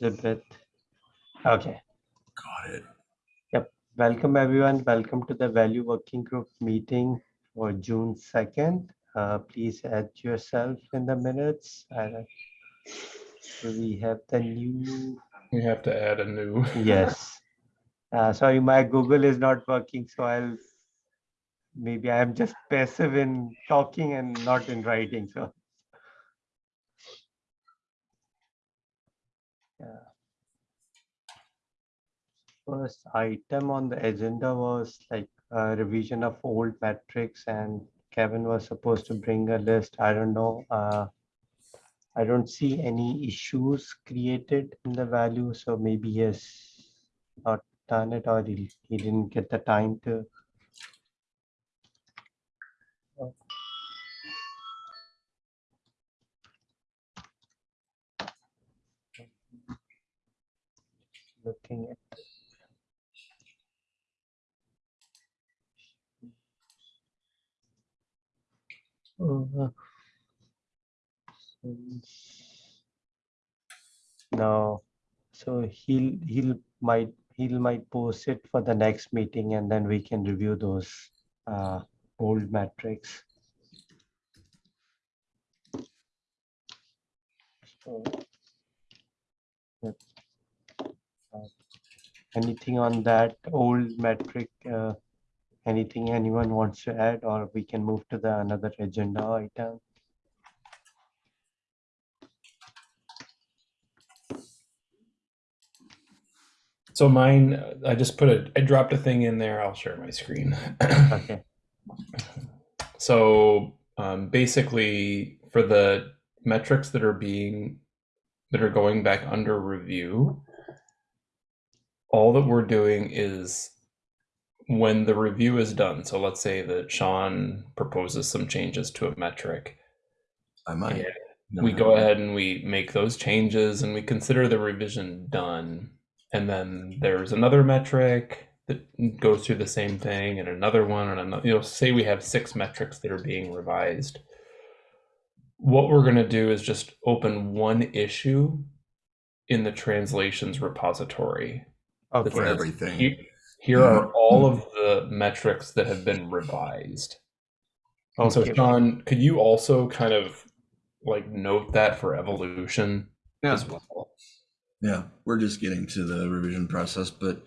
Elizabeth. Okay. Got it. Yep. Welcome, everyone. Welcome to the Value Working Group meeting for June 2nd. Uh, please add yourself in the minutes. Uh, we have the new, We have to add a new. yes. Uh, sorry, my Google is not working, so I'll, maybe I'm just passive in talking and not in writing, so. First item on the agenda was like a revision of old metrics and Kevin was supposed to bring a list. I don't know. Uh, I don't see any issues created in the value, so maybe he has not done it or he, he didn't get the time to. Looking at. Uh, No, so he'll, he'll might, he'll might post it for the next meeting and then we can review those uh, old metrics. So, yep. Uh, Anything on that old metric? uh, Anything anyone wants to add, or we can move to the another agenda item? So mine, I just put a, I dropped a thing in there. I'll share my screen. Okay, So um, basically, for the metrics that are being that are going back under review, all that we're doing is when the review is done. So let's say that Sean proposes some changes to a metric. I might. Yeah. No, we no, go no. ahead and we make those changes and we consider the revision done. And then there's another metric that goes through the same thing and another one and another, you know, say we have six metrics that are being revised. What we're going to do is just open one issue in the translations repository. okay, For says, everything. "Here- Here are mm-hmm. all of mm-hmm. the metrics that have been revised. And so, okay, Sean, could you also kind of like note that for evolution Yeah. as well? Yeah, we're just getting to the revision process, but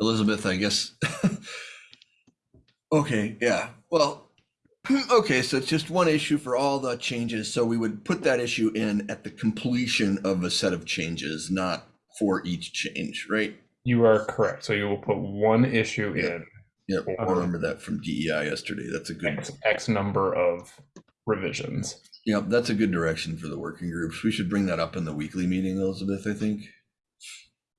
Elizabeth, I guess. okay, yeah. Well, okay, so it's just one issue for all the changes. So we would put that issue in at the completion of a set of changes, not for each change, right? You are correct. So you will put one issue Yeah. in Yep, I remember that from DEI yesterday. That's a good. X, X number of revisions. Yep, that's a good direction for the working groups. We should bring that up in the weekly meeting, Elizabeth. I think.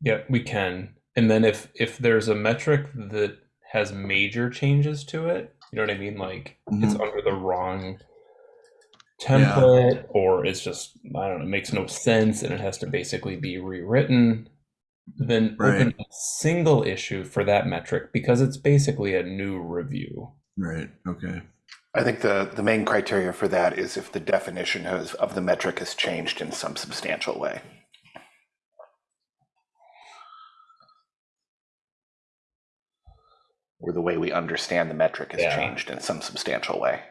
Yeah, we can. And then if if there's a metric that has major changes to it, you know what I mean? Like mm-hmm. it's under the wrong template or it's just I don't know, it makes no sense and it has to basically be rewritten, then open a single issue for that metric because it's basically a new review. Right. Okay. I think the, the main criteria for that is if the definition has, of the metric has changed in some substantial way. Or the way we understand the metric has Yeah. changed in some substantial way.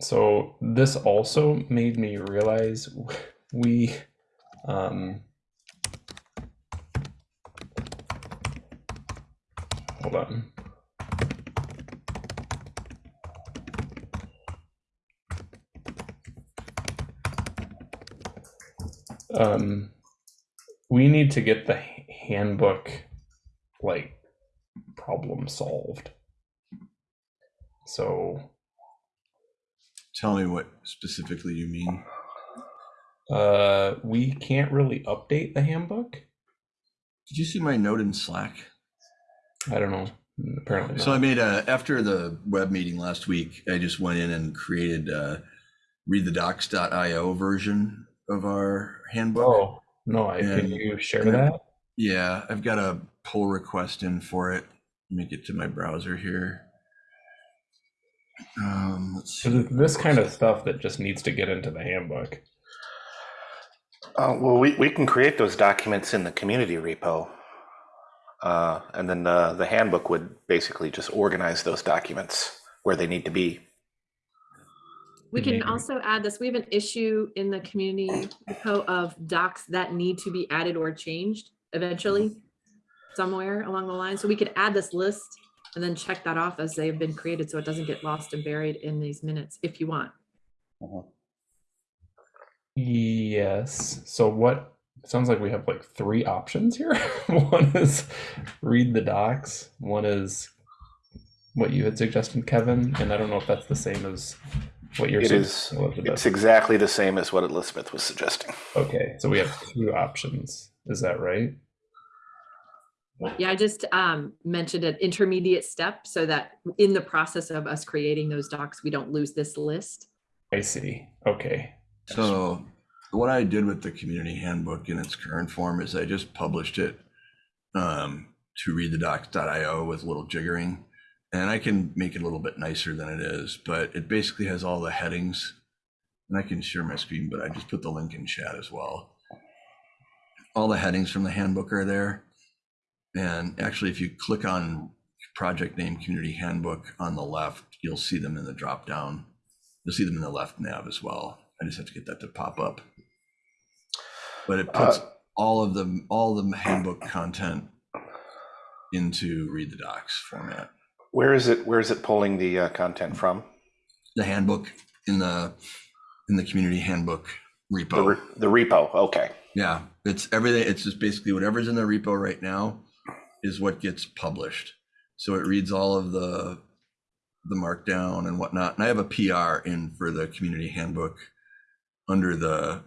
So this also made me realize we um hold on. Um we need to get the handbook like problem solved. So Tell me what specifically you mean. Uh, we can't really update the handbook. Did you see my note in Slack? I don't know. Apparently, So I made a after the web meeting last week. I just went in and created a readthedocs.io version of our handbook. oh no, I can you share that? Yeah, I've got a pull request in for it. Let me get to my browser here. Um, let's see. This kind of stuff that just needs to get into the handbook. Uh, well, we, we can create those documents in the community repo. Uh, and then the, the handbook would basically just organize those documents where they need to be. We can also add this, we have an issue in the community repo of docs that need to be added or changed eventually somewhere along the line. So we could add this list and then check that off as they have been created so it doesn't get lost and buried in these minutes if you want. Yes. So what it sounds like we have like three options here. one is read the docs. One is what you had suggested, Kevin, and I don't know if that's the same as what you're It is, suggesting, Elizabeth. it's exactly the same as what Elizabeth was suggesting. Okay, so we have two options. Is that right? Yeah, I just um, mentioned an intermediate step so that in the process of us creating those docs, we don't lose this list. I see. Okay. So what I did with the community handbook in its current form is I just published it um, to readthedocs.io with a little jiggering. And I can make it a little bit nicer than it is, but it basically has all the headings. And I can share my screen, but I just put the link in chat as well. All the headings from the handbook are there. And actually, if you click on project name community handbook on the left, you'll see them in the drop down. You'll see them in the left nav as well. I just have to get that to pop up. But it puts Uh, all of the all the handbook content into read the docs format. Where is it, where is it pulling the uh, content from? The handbook in the in the community handbook The, repo. re- the repo, okay. Yeah, it's everything. It's just basically whatever's in the repo right now is what gets published. So it reads all of the the markdown and whatnot. And I have a PR in for the community handbook under the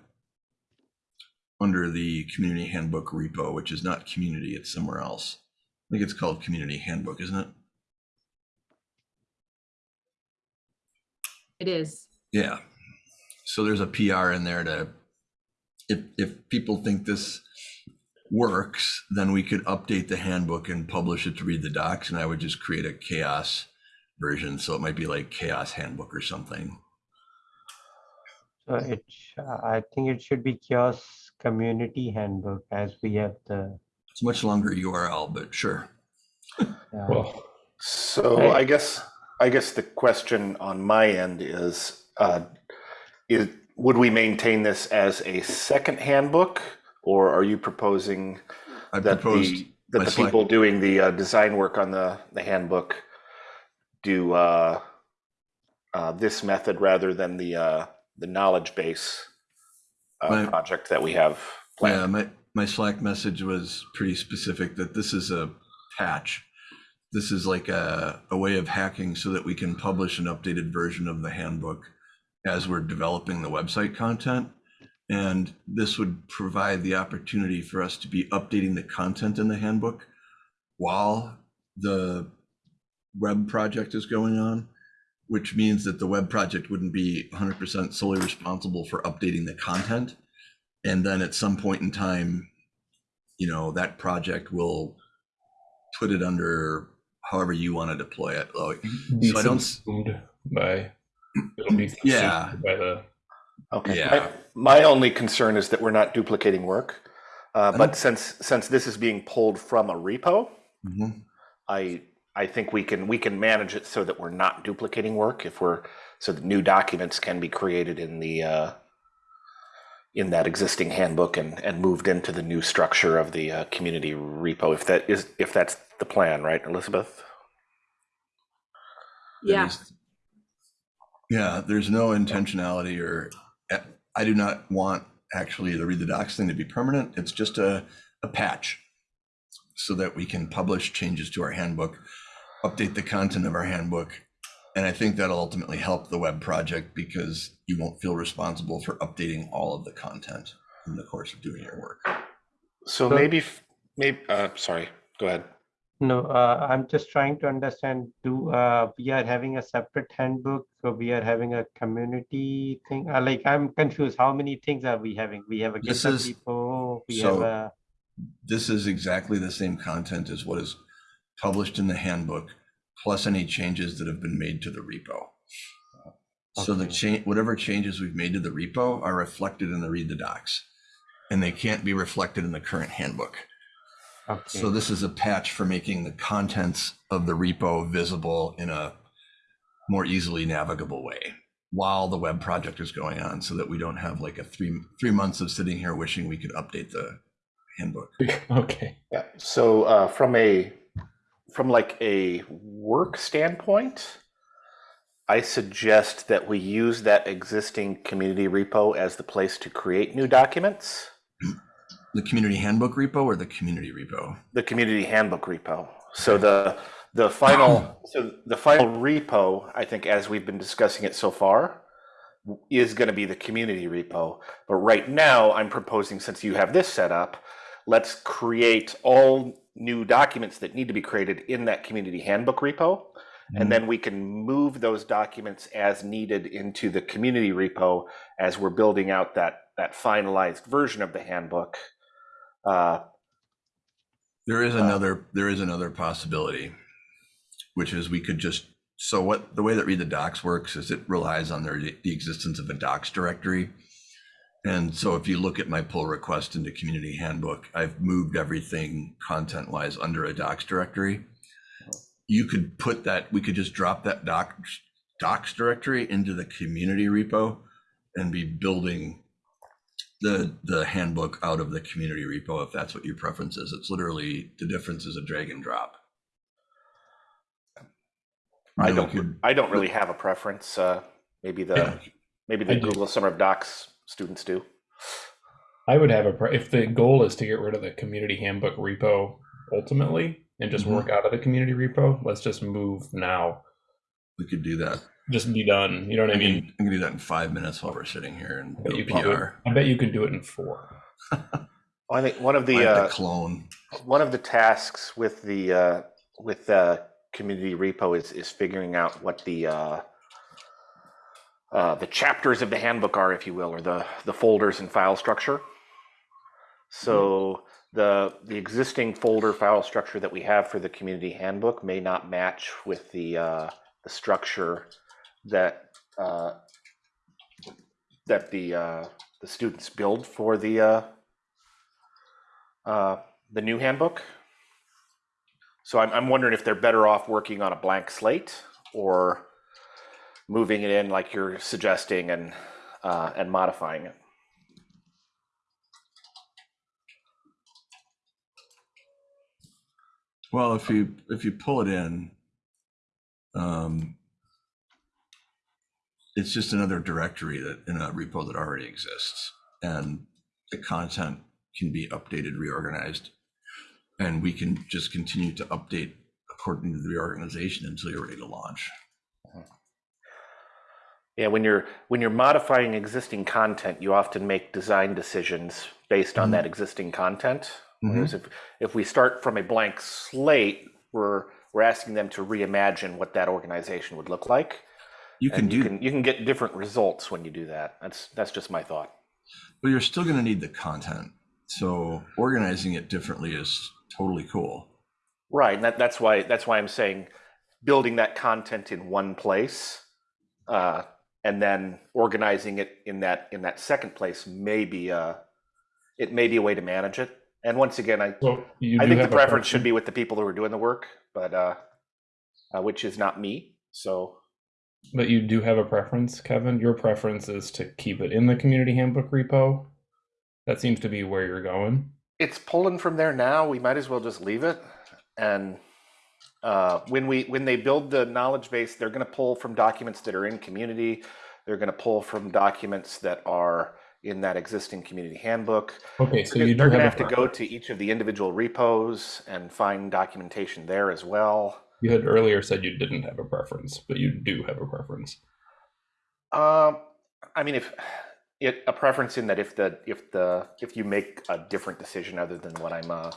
under the community handbook repo, which is not community, it's somewhere else. I think it's called community handbook, isn't it? It is. Yeah. So there's a PR in there to, if, if people think this works, then we could update the handbook and publish it to read the docs. And I would just create a CHAOSS version. So it might be like CHAOSS handbook or something. So it, sh- I think it should be CHAOSS Community Handbook as we have the, It's a much longer URL, but sure. uh, Well, So Hey. I guess, I guess the question on my end is, uh, is, would we maintain this as a second handbook? Or are you proposing I that the, that the select- people doing the uh, design work on the, the handbook do uh, uh, this method rather than the, uh, the knowledge base uh, My- project that we have yeah, my, my Slack message was pretty specific that this is a patch. This is like a, a way of hacking so that we can publish an updated version of the handbook as we're developing the website content. And this would provide the opportunity for us to be updating the content in the handbook while the web project is going on, which means that the web project wouldn't be 100% solely responsible for updating the content. And then at some point in time, you know, that project will put it under however you want to deploy it. Like, So I don't s- by it'll be subsumed Yeah. by the Okay. Yeah. My, my only concern is that we're not duplicating work. Uh, but since, since this is being pulled from a repo, Mhm. I, I think we can, we can manage it so that we're not duplicating work if we're, so that new documents can be created in the, uh, in that existing handbook and, and moved into the new structure of the uh, community repo, if that is, if that's the plan, right, Elizabeth? Yeah, is- Yeah, there's no intentionality or I do not want actually the read the docs thing to be permanent. It's just a, a patch so that we can publish changes to our handbook, update the content of our handbook. And I think that'll ultimately help the web project because you won't feel responsible for updating all of the content in the course of doing your work. So So- maybe, maybe, uh, sorry, go ahead. no, uh, I'm just trying to understand, do, uh, we are having a separate handbook, so we are having a community thing, uh, like, I'm confused, how many things are we having? We have a This GitHub is- repo, we have so- a, This is exactly the same content as what is published in the handbook, plus any changes that have been made to the repo. So the Okay. change, whatever changes we've made to the repo are reflected in the read the docs. and they can't be reflected in the current handbook. Okay. So this is a patch for making the contents of the repo visible in a more easily navigable way while the web project is going on so that we don't have like a three three months of sitting here wishing we could update the handbook. Okay. Yeah, so uh, from a from like a work standpoint, I suggest that we use that existing community repo as the place to create new documents. The community handbook repo or the community repo? The community handbook repo. So the the final so the final repo, I think, as we've been discussing it so far, is going to be the community repo. But right now, I'm proposing since you have this set up, let's create all new documents that need to be created in that community handbook repo. And then we can move those documents as needed into the community repo as we're building out that that finalized version of the handbook. Uh, There is another there is another possibility, which is we could just so what the way that Read the Docs works is it relies on their, the existence of a docs directory. And so if you look at my pull request into community handbook, I've moved everything content wise under a docs directory. You could put that, we could just drop that docs, docs directory into the community repo and be building the the handbook out of the community repo if that's what your preference is. It's literally the difference is a drag and drop. I don't. could- I don't really have a preference. Uh, maybe the Yeah. maybe the. Google Summer of Docs students do. I would have a pre- if the goal is to get rid of the community handbook repo ultimately and just Mhm. work out of the community repo. Let's just move now. we could do that. Just be done. You know what I I mean? can, I can do that in five minutes while we're sitting here and I bet go you can do it. I bet you can do it in four. I think one of the uh, clone. one of the tasks with the uh, with the community repo is is figuring out what the uh, uh, the chapters of the handbook are, if you will, or the the folders and file structure. So the the existing folder file structure that we have for the community handbook may not match with the uh, the structure that uh, that the uh, the students build for the uh, uh, the new handbook. So I'm, I'm wondering if they're better off working on a blank slate or moving it in like you're suggesting and uh, and modifying it. Well, if you if you pull it in, um, it's just another directory that in a repo that already exists, and the content can be updated, reorganized, and we can just continue to update according to the reorganization until you're ready to launch. Yeah, when you're when you're modifying existing content, you often make design decisions based on Mhm. that existing content. Mhm. Whereas if if we start from a blank slate, we're we're asking them to reimagine what that organization would look like. You can and do, you can you can get different results when you do that. That's that's just my thought. but you're still going to need the content. So organizing it differently is totally cool. Right, and that, that's why that's why I'm saying building that content in one place, uh, and then organizing it in that in that second place may be uh, it may be a way to manage it. And once again, I So I think the preference should be with the people who are doing the work, but uh, uh, which is not me. So But you do have a preference, Kevin. Your preference is to keep it in the community handbook repo. That seems to be where you're going. it's pulling from there now. We might as well just leave it. And uh, when we when they build the knowledge base, they're going to pull from documents that are in community. They're going to pull from documents that are in that existing community handbook. Okay, so you do going to have, to go to each of the individual repos and find documentation there as well. You had earlier said you didn't have a preference, but you do have a preference. Um, I mean, if it a preference in that if the if the if you make a different decision other than what I'm uh,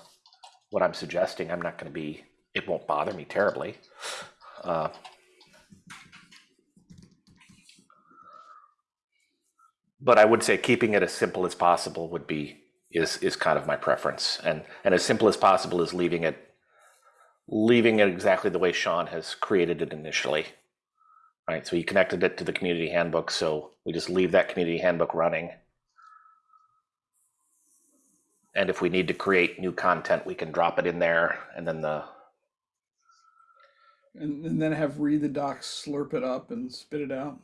what I'm suggesting, I'm not going to be. It won't bother me terribly. Uh, but I would say keeping it as simple as possible would be is is kind of my preference, and and as simple as possible is leaving it leaving it exactly the way Sean has created it initially. Right, so he connected it to the community handbook, so we just leave that community handbook running. And if we need to create new content, we can drop it in there and then the, And, and then have read the docs slurp it up and spit it out.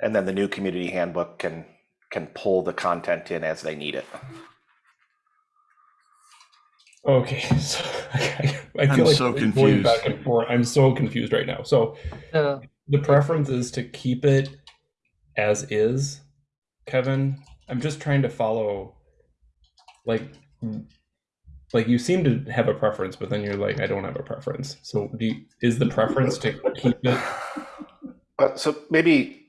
and then the new community handbook can, can pull the content in as they need it. Okay, so I, I I'm feel like so we're going confused. back and forth. I'm so confused right now. So So, the preference is to keep it as is, Kevin. I'm just trying to follow, like, like you seem to have a preference, but then you're like, I don't have a preference. So do you, is the preference to keep it? Uh, so maybe,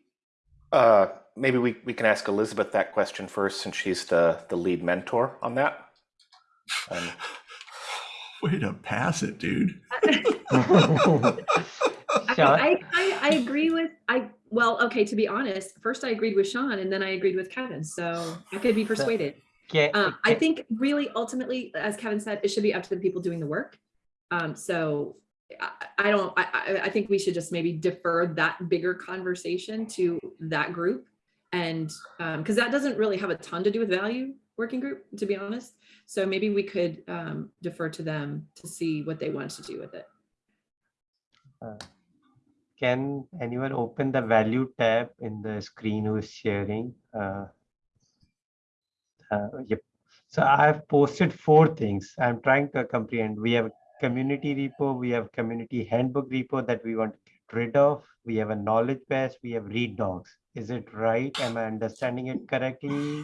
uh, maybe we, we can ask Elizabeth that question first, since she's the, the lead mentor on that. Um, Way to pass it, dude. I, I, I, I agree with, I, well, okay, to be honest, first I agreed with Sean and then I agreed with Kevin, so I could be persuaded. Uh, I think really ultimately, as Kevin said, it should be up to the people doing the work. Um, so I, I don't, I, I, think we should just maybe defer that bigger conversation to that group. And, um, cause that doesn't really have a ton to do with value working group, to be honest. So maybe we could, um, defer to them to see what they want to do with it. Can anyone open the value tab in the screen who is sharing? Uh, uh, Yep. So I've posted four things. I'm trying to comprehend. We have community repo, we have community handbook repo that we want to get rid of. We have a knowledge base, we have read docs. Is it right? Am I understanding it correctly?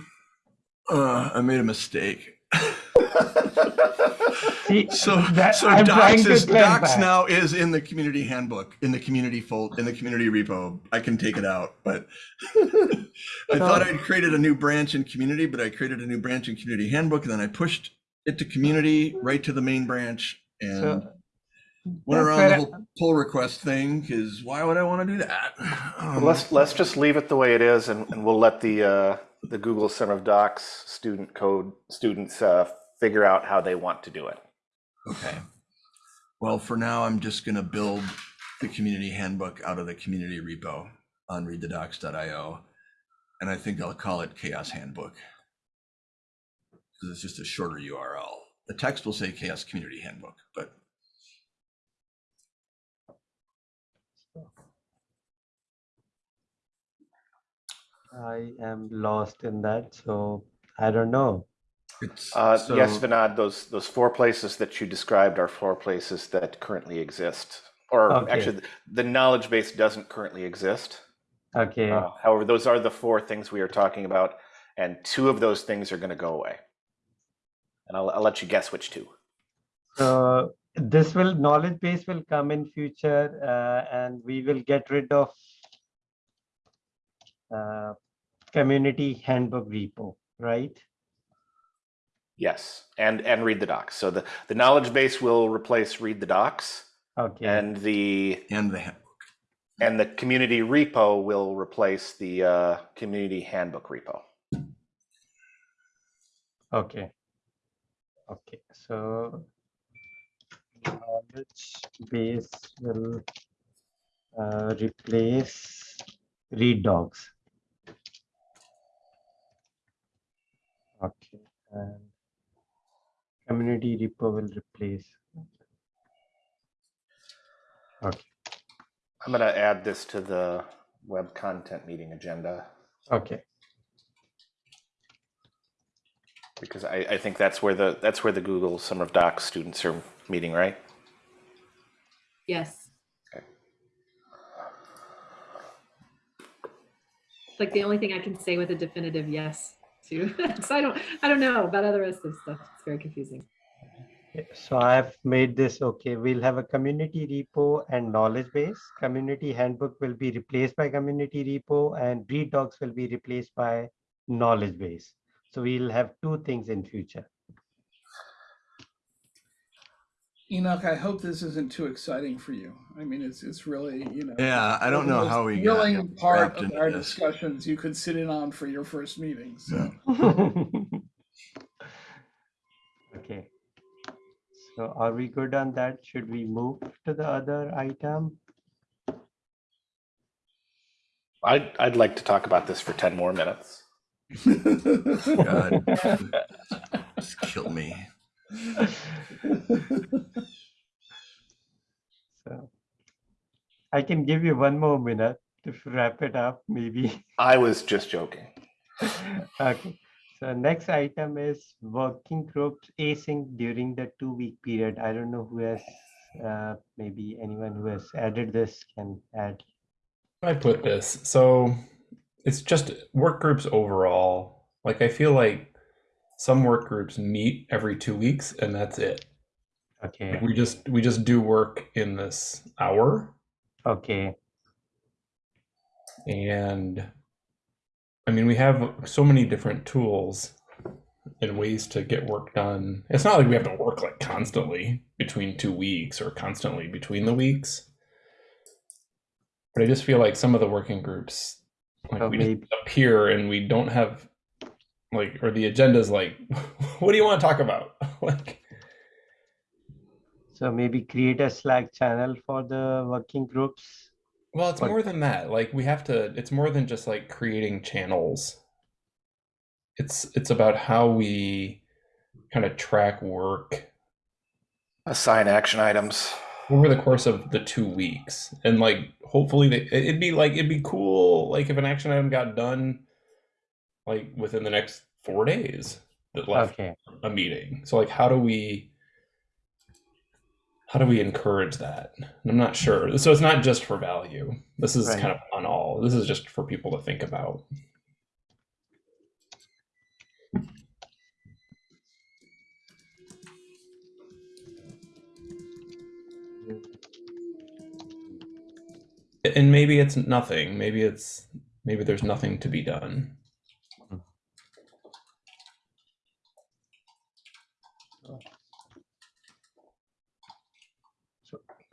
Uh, I made a mistake. See, So, that- so I'm docs is, docs now is in the community handbook, in the community fold, in the community repo. I can take it out, but I thought I'd created a new branch in community, but I created a new branch in community handbook, and then I pushed it to community right to the main branch and So, went around the whole pull request thing because why would I want to do that? Um, Let's, let's just leave it the way it is and, and we'll let the, uh, the Google Center of Docs student code, students, uh, figure out how they want to do it. Okay. Well, for now, I'm just going to build the community handbook out of the community repo on readthedocs.io. And I think I'll call it CHAOSS Handbook. Because it's just a shorter URL. The text will say CHAOSS Community Handbook, but I am lost in that, so I don't know. Uh, yes, so- Vinod, those, those four places that you described are four places that currently exist. Or Okay. actually, the knowledge base doesn't currently exist. Okay, Uh, However, those are the four things we are talking about, and two of those things are going to go away. And I'll, I'll let you guess which two. so this will, knowledge base will come in future, uh, and we will get rid of uh, community handbook repo, right? Yes, and, and read the docs. So the, the knowledge base will replace read the docs, Okay, and the, And the handbook. and the community repo will replace the uh, community handbook repo. okay. Okay, so knowledge base will uh, replace read docs. Okay, and community repo will replace. Okay, I'm going to add this to the web content meeting agenda okay, because I, I think that's where the, that's where the Google Summer of Docs students are meeting, right? Yes. Okay. It's like the only thing I can say with a definitive yes So I don't, I don't know about other rest of stuff. It's very confusing. So I've made this, okay, we'll have a community repo and knowledge base. Community handbook will be replaced by community repo and read docs will be replaced by knowledge base. So we'll have two things in future. Enoch, I hope this isn't too exciting for you. I mean, it's, it's really, you know. Yeah, I don't know how we got Thrilling part of our this. discussions you could sit in on for your first meeting, so. Yeah. Okay. So are we good on that? Should we move to the other item? I'd, I'd like to talk about this for 10 more minutes. God. Just kill me. So I can give you one more minute to wrap it up, maybe. I was just joking. Okay. So next item is working groups async during the two-week period. I don't know who has, uh, maybe anyone who has added this can add. I put this. So it's just work groups overall. Like I feel like some work groups meet every two weeks and that's it. Okay, We just we just do work in this hour okay, and I mean we have so many different tools and ways to get work done. It's not like we have to work like constantly between two weeks or constantly between the weeks. But I just feel like some of the working groups like So we appear and we don't have like or the agenda is like what do you want to talk about? like so maybe create a Slack channel for the working groups. Well, it's But- more than that. Like we have to it's more than just like creating channels. It's it's about how we kind of track work Assign action items. over the course of the 2 weeks. And like hopefully they, it'd be like it'd be cool like if an action item got done like within the next 4 days that left Okay, a meeting. So like how do we how do we encourage that? And I'm not sure. So it's not just for value. This is Right. kind of on all. This is just for people to think about. And maybe it's nothing. Maybe it's maybe there's nothing to be done.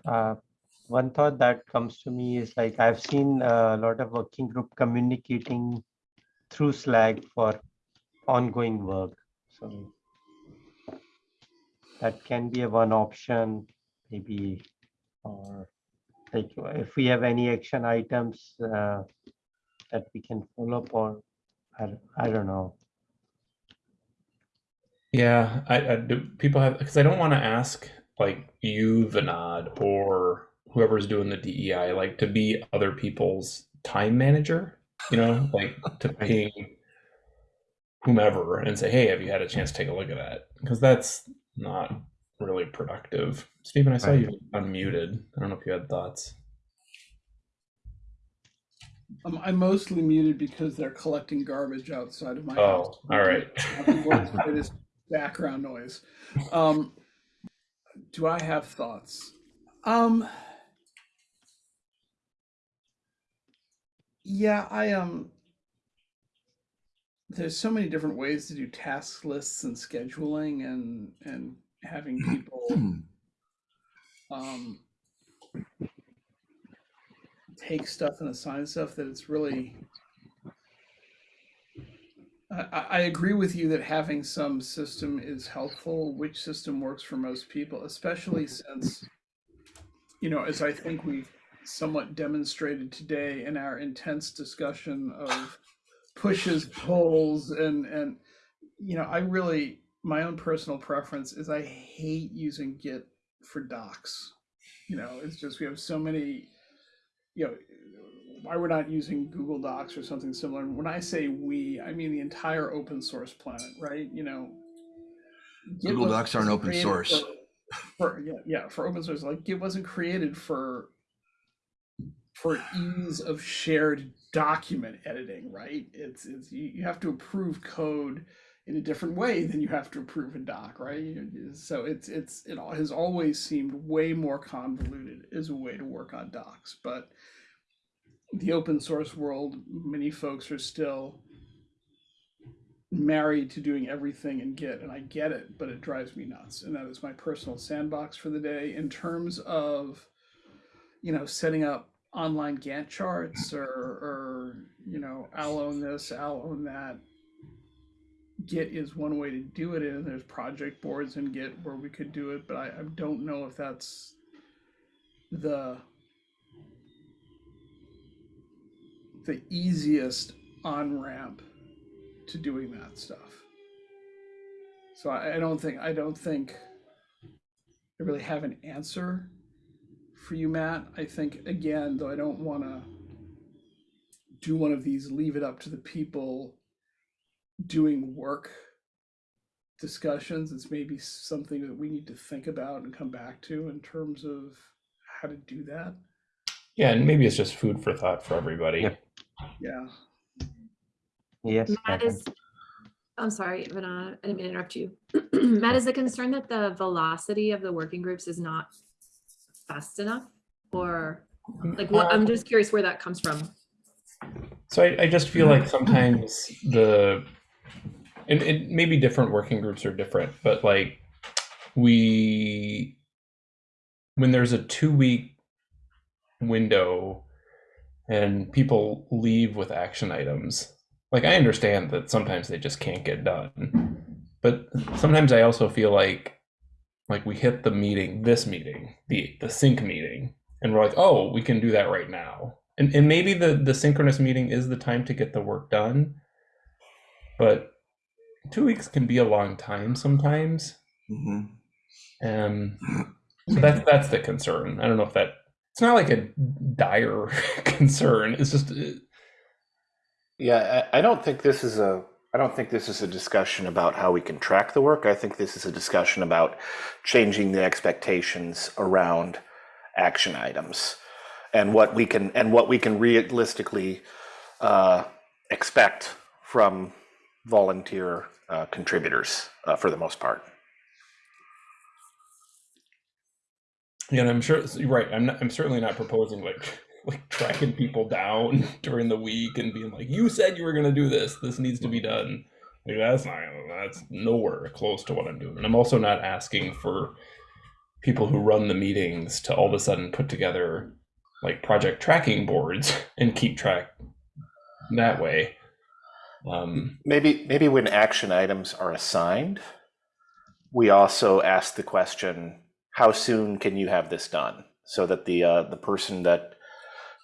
Uh, one thought that comes to me is like I've seen a lot of working group communicating through Slack for ongoing work. So that can be a one option, maybe, or like if we have any action items uh, that we can follow up on, I, I don't know. Yeah, I, I do. People have because I don't want to ask like you, Vinod, or whoever's doing the DEI, like to be other people's time manager. You know, like to ping whomever and say, "Hey, have you had a chance to take a look at that?" Because that's not really productive. Stephen, I saw Right. you unmuted. I don't know if you had thoughts. Um, I'm mostly muted because they're collecting garbage outside of my Oh, house. all right. It is background noise. Um, do I have thoughts? Um, yeah, I um. There's so many different ways to do task lists and scheduling and and having people um, take stuff and assign stuff that it's really I, agree with you that having some system is helpful. Which system works for most people especially since you know as i think we've somewhat demonstrated today in our intense discussion of pushes pulls and and you know i really my own personal preference is i hate using git for docs. You know it's just we have so many you know why we're not using google docs or something similar. And when i say we i mean the entire open source planet right? You know Google Docs aren't open source. for, for yeah yeah for open source. Like git wasn't created for for ease of shared document editing right? It's it's you, you have to approve code in a different way than you have to approve a doc right? So it's it's it has always seemed way more convoluted as a way to work on docs but the open source world many folks are still married to doing everything in git and i get it but it drives me nuts and that is my personal sandbox for the day. In terms of you know setting up online gantt charts or or you know i'll own this i'll own that git is one way to do it and there's project boards in git where we could do it but i, I don't know if that's the the easiest on ramp to doing that stuff. So I, I don't think I don't think I really have an answer for you, Matt. I think again, though I don't want to do one of these leave it up to the people doing work discussions. It's maybe something that we need to think about and come back to in terms of how to do that. Yeah, and maybe it's just food for thought for everybody. Yep. Yeah. Yes. Matt is, I'm sorry, Ivana, I didn't mean to interrupt you. Matt, is the concern that the velocity of the working groups is not fast enough? Or like, what, I'm just curious where that comes from. So I, I just feel like sometimes the and it maybe different working groups are different, but like we when there's a two week window and people leave with action items, like I understand that sometimes they just can't get done. But sometimes I also feel like like we hit the meeting, this meeting, the the sync meeting, and we're like, oh, we can do that right now. And and maybe the the synchronous meeting is the time to get the work done. But two weeks can be a long time sometimes. hmm Um so that's that's the concern. I don't know if that it's not like a dire concern. It's just uh, Yeah, I, I don't think this is a. I don't think this is a discussion about how we can track the work. I think this is a discussion about changing the expectations around action items and what we can and what we can realistically uh, expect from volunteer uh, contributors uh, for the most part. Yeah, and I'm sure you're right. I'm not, I'm certainly not proposing like like tracking people down during the week and being like, "You said you were going to do this. This needs to be done." Like that's not that's nowhere close to what I'm doing. And I'm also not asking for people who run the meetings to all of a sudden put together like project tracking boards and keep track that way. Um, Maybe maybe when action items are assigned, we also ask the question, how soon can you have this done? So that the uh, the person that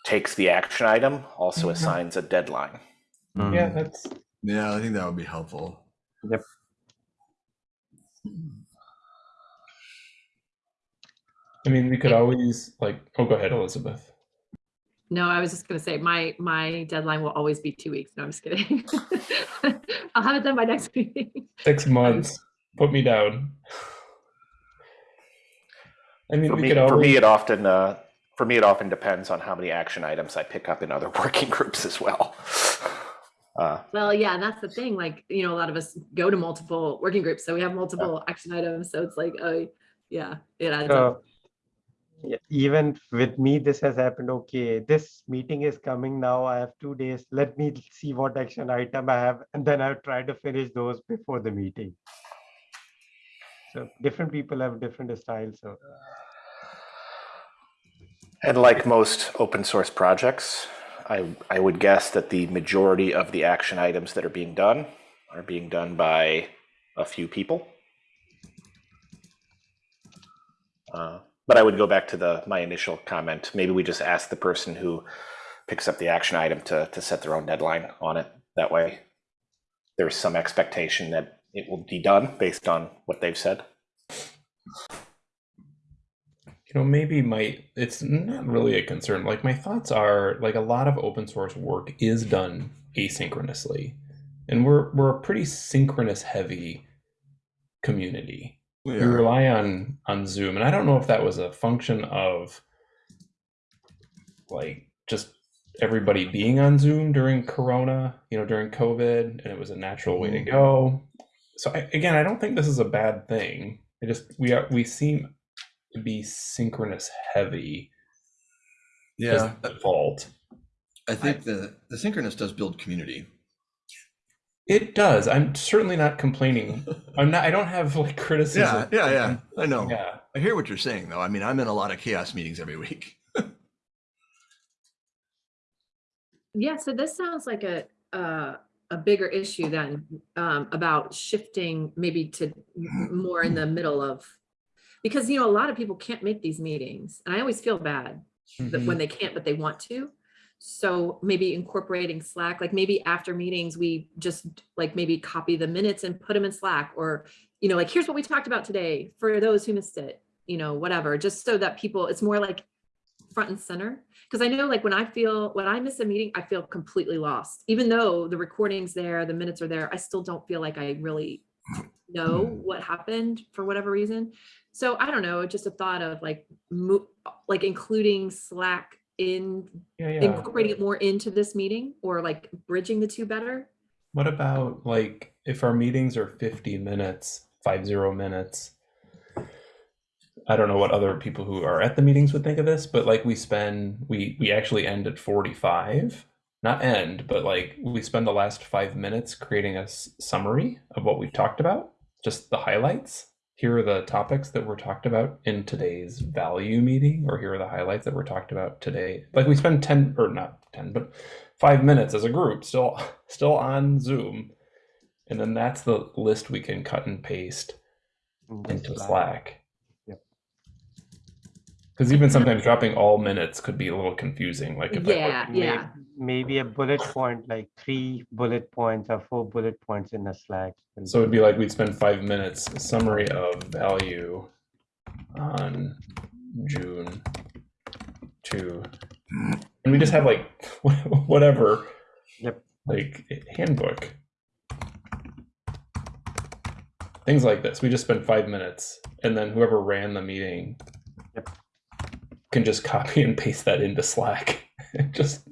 takes the action item also Mhm. assigns a deadline. yeah, Mhm. that's Yeah, I think that would be helpful. Yep. I mean, we could always like. Oh, go ahead, Elizabeth. No, I was just gonna say, my, my deadline will always be two weeks. No, I'm just kidding. I'll have it done by next meeting. Six months. Put me down. I mean, For we me, could for always. me, it often uh, for me it often depends on how many action items I pick up in other working groups as well. Uh, Well, yeah, and that's the thing, like, you know, a lot of us go to multiple working groups, so we have multiple action items, so it's like, oh, yeah, it adds up. So, yeah, even with me, this has happened. Okay, this meeting is coming now. I have two days. Let me see what action item I have, and then I'll try to finish those before the meeting. So different people have different styles. So and like most open source projects, I I would guess that the majority of the action items that are being done are being done by a few people. Uh, but I would go back to the my initial comment. Maybe we just ask the person who picks up the action item to to set their own deadline on it. That way, there's some expectation that it will be done based on what they've said. you know maybe my it's not really a concern like my thoughts are like a lot of open source work is done asynchronously and we're we're a pretty synchronous heavy community we Yeah. rely on on zoom and i don't know if that was a function of like just everybody being on zoom during corona you know during covid and it was a natural way to mm-hmm. go. So I, again i don't think this is a bad thing. I just we are we seem to be synchronous heavy. Yeah, default I think the, the synchronous does build community. It does i'm certainly not complaining i'm not i don't have like criticism Yeah, yeah, yeah. I know. yeah I hear what you're saying, though. I mean, I'm in a lot of CHAOSS meetings every week. Yeah, so this sounds like a, uh, a bigger issue than, um, about shifting maybe to more in the middle of. Because, you know, a lot of people can't make these meetings, and I always feel bad that Mhm. when they can't, but they want to. So maybe incorporating Slack, like maybe after meetings, we just like maybe copy the minutes and put them in Slack or, you know, like, here's what we talked about today for those who missed it, you know, whatever, just so that people, it's more like front and center. Cause I know like when I feel, when I miss a meeting, I feel completely lost. Even though the recording's there, the minutes are there, I still don't feel like I really know hmm. what happened for whatever reason. So I don't know, just a thought of like, like including Slack in, Yeah, yeah. incorporating it more into this meeting or like bridging the two better. What about like if our meetings are 50 minutes, five zero minutes? I don't know what other people who are at the meetings would think of this, but like we spend we we actually end at 45. Not end, but like we spend the last 5 minutes creating a summary of what we've talked about, just the highlights. Here are the topics that were talked about in today's value meeting or here are the highlights that were talked about today. Like we spend 10 or not 10, but 5 minutes as a group still still on Zoom. And then that's the list we can cut and paste in into Slack. Slack. Yep. Because even sometimes dropping all minutes could be a little confusing. Like if I, Yeah, May- yeah. Maybe a bullet point, like three bullet points or four bullet points in a Slack. so it'd be like we'd spend five minutes summary of value on June two, and we just have like whatever, Yep. like handbook, things like this. We just spend five minutes, and then whoever ran the meeting Yep. can just copy and paste that into Slack. just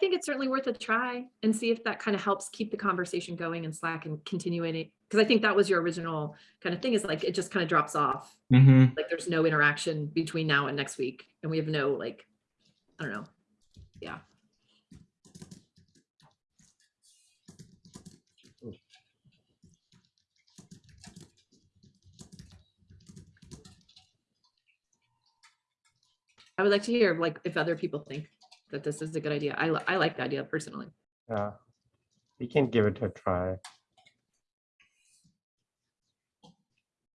think it's certainly worth a try and see if that kind of helps keep the conversation going in Slack and continuing it. Because I think that was your original kind of thing is like, it just kind of drops off. Mhm. Like there's no interaction between now and next week. And we have no like, I don't know. Yeah. I would like to hear like if other people think that this is a good idea. I, li- I like the idea personally. Yeah, we can give it a try.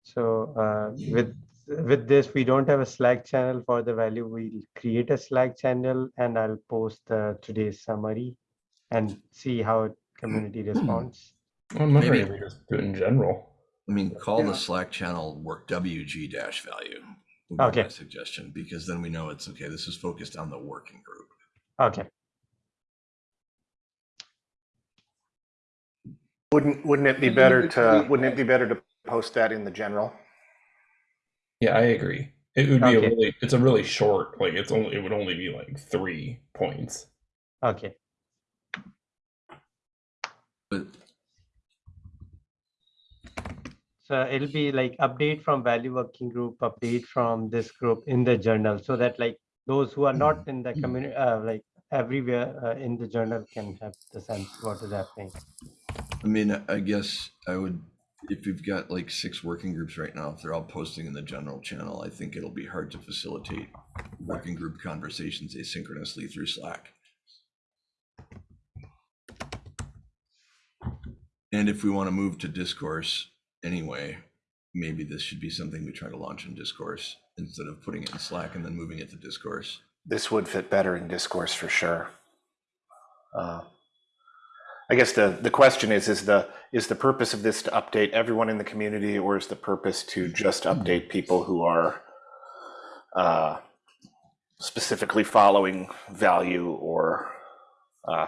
So uh, with with this, we don't have a Slack channel for the value. We'll create a Slack channel and I'll post uh, today's summary and see how community responds. Well, memory, Maybe- we just do it in general. I mean, call Yeah. the Slack channel work WG dash value. Okay. my Suggestion, because then we know it's okay, this is focused on the working group. Okay, Wouldn't, wouldn't it be better to, wouldn't it be better to post that in the general? Yeah, I agree. It would be Okay. a really, it's a really short, like it's only, it would only be like three points. okay. But So it'll be like update from value working group, update from this group in the journal so that like those who are not in the community, uh, like everywhere uh, in the journal can have the sense what is happening. I mean, I guess I would, if we've got like six working groups right now, if they're all posting in the general channel, I think it'll be hard to facilitate working group conversations asynchronously through Slack. And if we want to move to discourse anyway, maybe this should be something we try to launch in discourse instead of putting it in Slack and then moving it to discourse. This would fit better in discourse for sure. Uh, I guess the, the question is, is the, is the purpose of this to update everyone in the community or is the purpose to just update people who are uh, specifically following value or uh,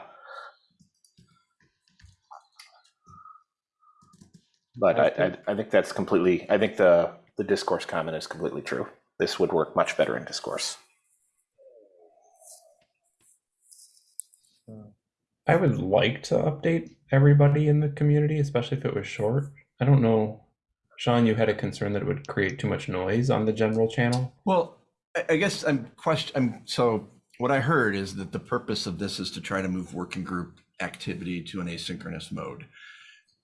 But I, I, I think that's completely, I think the, the discourse comment is completely true. This would work much better in discourse. I would like to update everybody in the community, especially if it was short. I don't know, Sean, you had a concern that it would create too much noise on the general channel. Well, I, I guess I'm question. I'm so what I heard is that the purpose of this is to try to move working group activity to an asynchronous mode.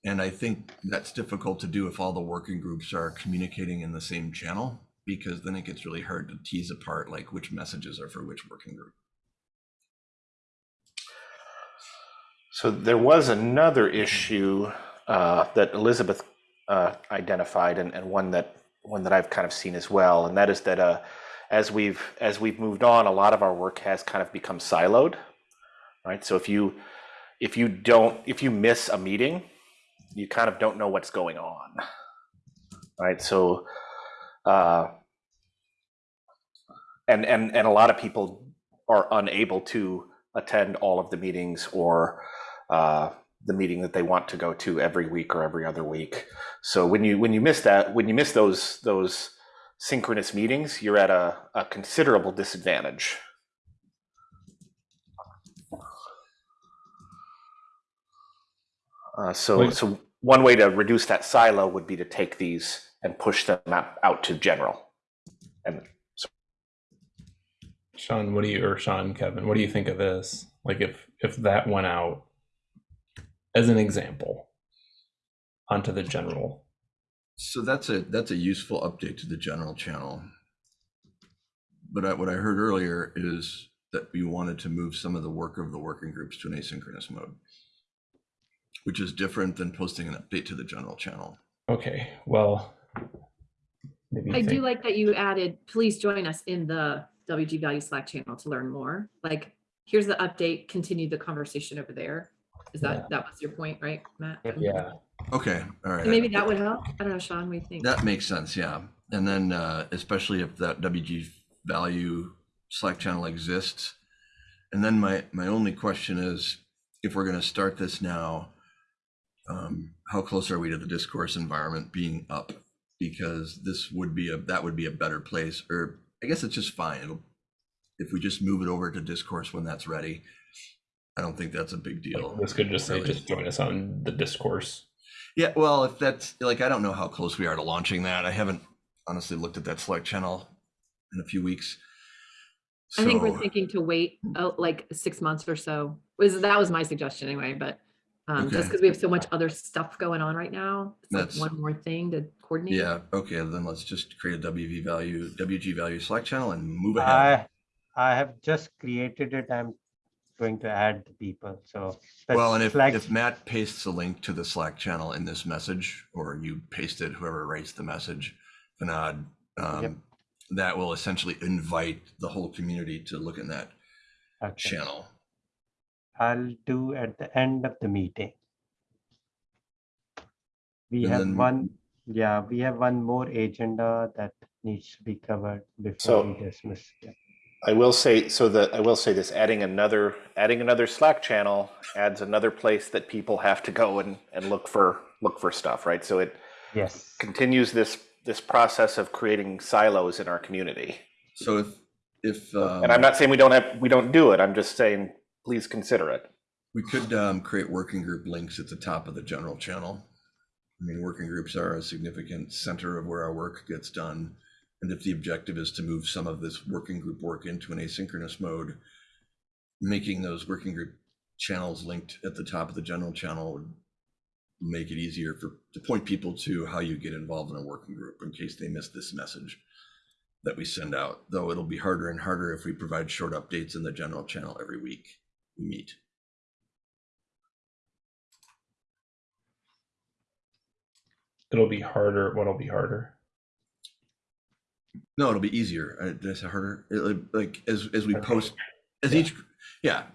And I think that's difficult to do if all the working groups are communicating in the same channel, because then it gets really hard to tease apart like which messages are for which working group. So there was another issue uh, that Elizabeth uh, identified, and, and one that one that I've kind of seen as well, and that is that uh, as we've as we've moved on, a lot of our work has kind of become siloed, right? So if you if you don't if you miss a meeting, you kind of don't know what's going on, right? So, uh, and and and a lot of people are unable to attend all of the meetings or uh, the meeting that they want to go to every week or every other week. So when you when you miss that when you miss those those synchronous meetings, you're at a, a considerable disadvantage. Uh, so so one way to reduce that silo would be to take these and push them out, out to general. And Sean, what do you or Sean, Kevin, what do you think of this? Like if if that went out as an example onto the general. So that's a that's a useful update to the general channel. But I, what I heard earlier is that we wanted to move some of the work of the working groups to an asynchronous mode, which is different than posting an update to the general channel. Okay, well, maybe I do like that you added, please join us in the WG Value Slack channel to learn more. Like, here's the update, continue the conversation over there. Is Yeah. that, that was your point, right, Matt? Yeah, Okay, all right. Maybe that would help. I don't know, Sean, what do you think? That makes sense, yeah. And then uh, especially if that WG value Slack channel exists. And then my my only question is, if we're going to start this now, um, how close are we to the discourse environment being up? Because this would be a that would be a better place, or I guess it's just fine. It'll, if we just move it over to discourse when that's ready, I don't think that's a big deal. this could just say just join us on the discourse. Yeah, well, if that's like, I don't know how close we are to launching that. I haven't honestly looked at that Slack channel in a few weeks. I think we're thinking to wait uh, like six months or so. Was, that was my suggestion anyway, but um, just because we have so much other stuff going on right now, it's like one more thing to coordinate. Yeah, okay, then let's just create a WV value, WG value Slack channel and move ahead. I, I have just created it. I'm going to add the people. So. the Well, and if, Slack- if Matt pastes a link to the Slack channel in this message, or you paste it, whoever writes the message, Fanad, um, that will essentially invite the whole community to look in that okay. channel. I'll do at the end of the meeting. We And have then- one, yeah, we have one more agenda that needs to be covered before So- we dismiss. Yeah. I will say so that I will say this: adding another adding another Slack channel adds another place that people have to go and and look for look for stuff, right? So it Yes, continues this this process of creating silos in our community. So if, if. um, And I'm not saying we don't have we don't do it. I'm just saying please consider it. We could um, create working group links at the top of the general channel. I mean, working groups are a significant center of where our work gets done. And if the objective is to move some of this working group work into an asynchronous mode, making those working group channels linked at the top of the general channel would make it easier for to point people to how you get involved in a working group in case they miss this message that we send out. Though it'll be harder and harder if we provide short updates in the general channel every week we meet. It'll be harder. What'll be harder? No, it'll be easier. Uh, Did I say harder? It- like- as as we post, as each, yeah.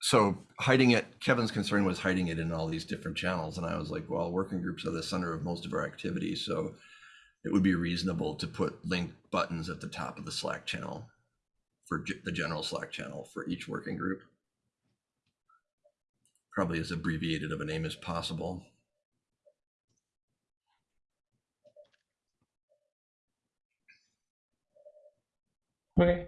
So hiding it, Kevin's concern was hiding it in all these different channels, and I was like, well, working groups are the center of most of our activity, so it would be reasonable to put link buttons at the top of the Slack channel for the general Slack channel for each working group. Probably as abbreviated of a name as possible. Okay.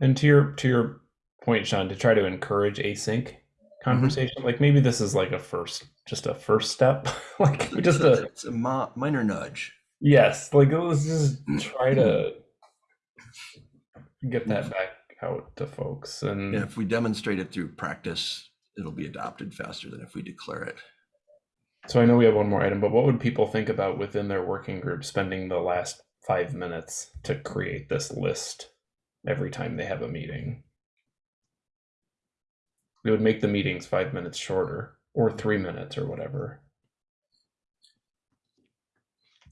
And to your to your point, Sean, to try to encourage async mm-hmm. conversation, like maybe this is like a first, just a first step, like just a It's a mo- minor nudge. yes, like let's just try to get that back out to folks and And if we demonstrate it through practice, it'll be adopted faster than if we declare it. So I know we have one more item, but what would people think about within their working group spending the last five minutes to create this list every time they have a meeting? It would make the meetings five minutes shorter or three minutes or whatever.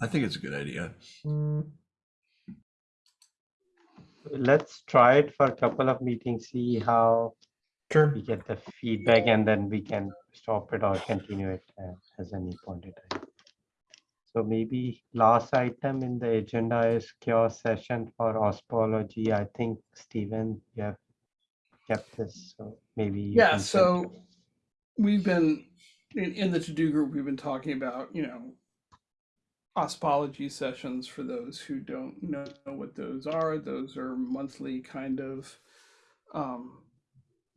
I think it's a good idea. let's try it for a couple of meetings, see how Sure. we get the feedback and then we can stop it or continue it uh, as any point in time. So maybe last item in the agenda is cure session for OSPology. I think Stephen, you have kept this, so maybe. Yeah, so we've been in, in the TODO group, we've been talking about, you know, OSPology sessions for those who don't know what those are. Those are monthly kind of um,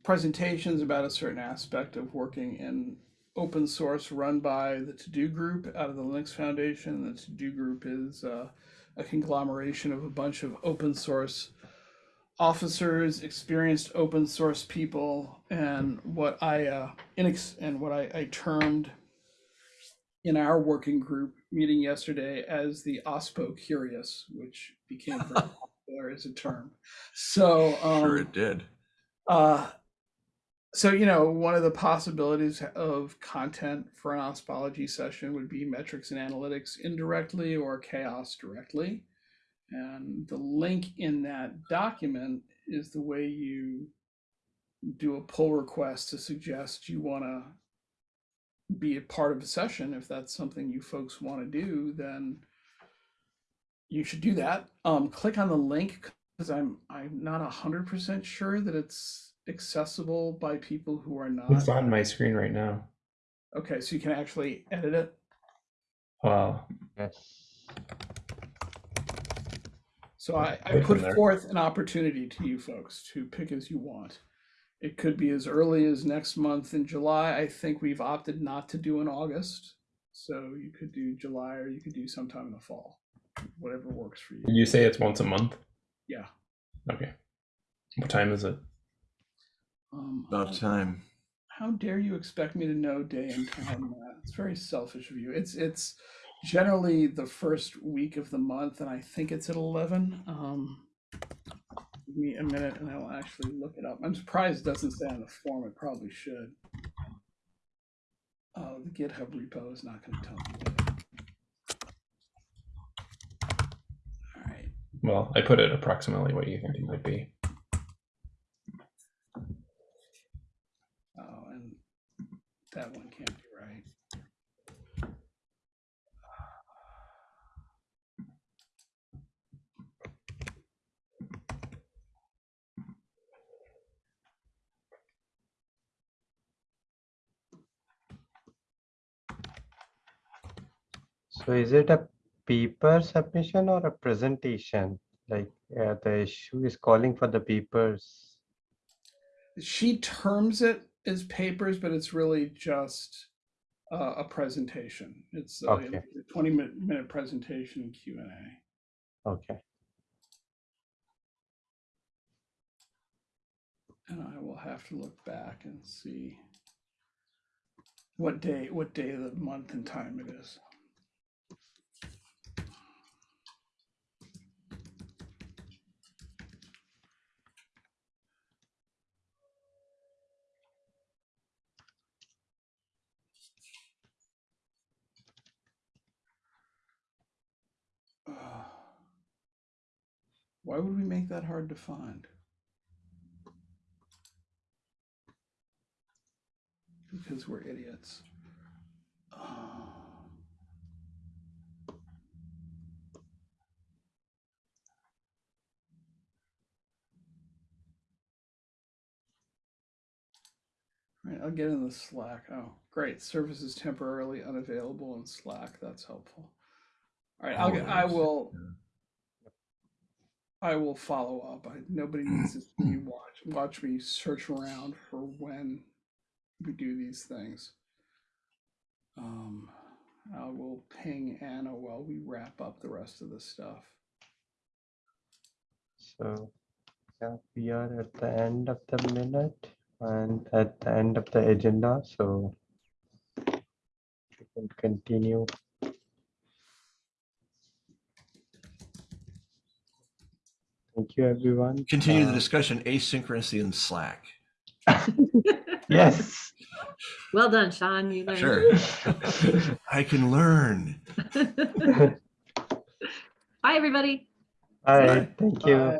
presentations about a certain aspect of working in open source run by the TODO group out of the Linux Foundation. The TODO group is uh, a conglomeration of a bunch of open source officers, experienced open source people, and what I uh, inex- and what I, I termed in our working group meeting yesterday as the OSPO curious, which became very popular as a term. So um, Sure it did. uh, so you know, one of the possibilities of content for an OSPology session would be metrics and analytics indirectly or CHAOSS directly. And the link in that document is the way you do a pull request to suggest you want to be a part of a session. If that's something you folks want to do, then you should do that. Um, click on the link because I'm I'm not a hundred percent sure that it's accessible by people who are not. It's on my screen right now. Okay, so you can actually edit it. Wow. Yes. So I, I put forth an opportunity to you folks to pick as you want. It could be as early as next month in July. I think we've opted not to do in August. So you could do July or you could do sometime in the fall, whatever works for you. You say it's once a month? Yeah. Okay. What time is it? Um, About time. how dare you expect me to know day and time? It's very selfish of you. It's it's generally the first week of the month, and I think it's at eleven. Um, give me a minute, and I will actually look it up. I'm surprised it doesn't say on the form. It probably should. Oh, the GitHub repo is not going to tell me. All right. Well, I put it approximately what you think it might be. Oh, and that one can't be right. So is it a paper submission or a presentation? Like uh, the issue is calling for the papers. she terms it as papers, but it's really just uh, a presentation. It's uh, Okay. a twenty minute, minute presentation and Q and A. Okay. And I will have to look back and see what day, what day of the month and time it is. Why would we make that hard to find? Because we're idiots. Uh, Right, I'll get in the Slack. Oh, great. Service is temporarily unavailable in Slack. That's helpful. All right, I'll get, I will. I will follow up. I, nobody needs to see watch watch me search around for when we do these things. Um, I will ping Anna while we wrap up the rest of the stuff. So yeah, we are at the end of the minute and at the end of the agenda, so we can continue. Thank you, everyone. Continue the Uh, discussion asynchronously in Slack. Yes. Well done, Sean. You learned. Sure. I can learn. Bye, everybody. All right, thank you. Bye.